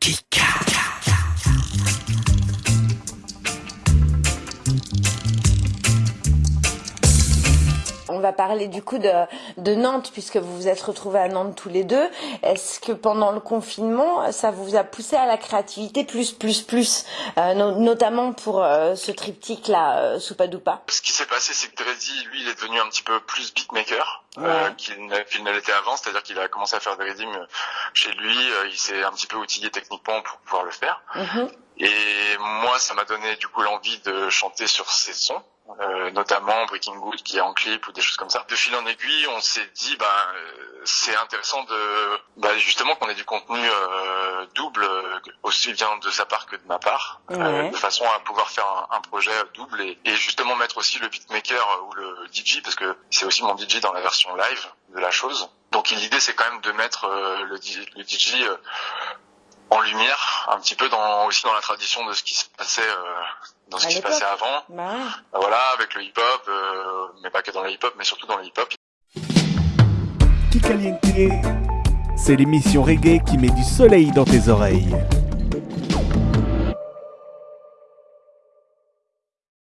Kick! On va parler du coup de, de Nantes puisque vous vous êtes retrouvés à Nantes tous les deux. Est-ce que pendant le confinement, ça vous a poussé à la créativité plus plus plus, euh, no- notamment pour euh, ce triptyque là, euh, Soupadoupa Ce qui s'est passé, c'est que Dreddy, lui, il est devenu un petit peu plus beatmaker euh, qu'il ne, l'était avant, c'est-à-dire qu'il a commencé à faire des rythms chez lui, il s'est un petit peu outillé techniquement pour pouvoir le faire. Mhm. Et moi, ça m'a donné du coup l'envie de chanter sur ces sons, euh, notamment Breaking Good qui est en clip ou des choses comme ça. De fil en aiguille, on s'est dit, bah, euh, c'est intéressant de, bah, justement qu'on ait du contenu euh, double, euh, aussi bien de sa part que de ma part, euh, Ouais. de façon à pouvoir faire un, un projet double et, et justement mettre aussi le beatmaker ou le DJ parce que c'est aussi mon DJ dans la version live de la chose. Donc l'idée c'est quand même de mettre le, DJ le DJ en lumière, un petit peu dans aussi dans la tradition de ce qui se passait euh, dans ce À qui se l'époque. passait avant. Bah. Euh, Voilà, avec le hip-hop, euh, mais pas que dans le hip-hop, mais surtout dans le hip-hop. C'est l'émission reggae qui met du soleil dans tes oreilles.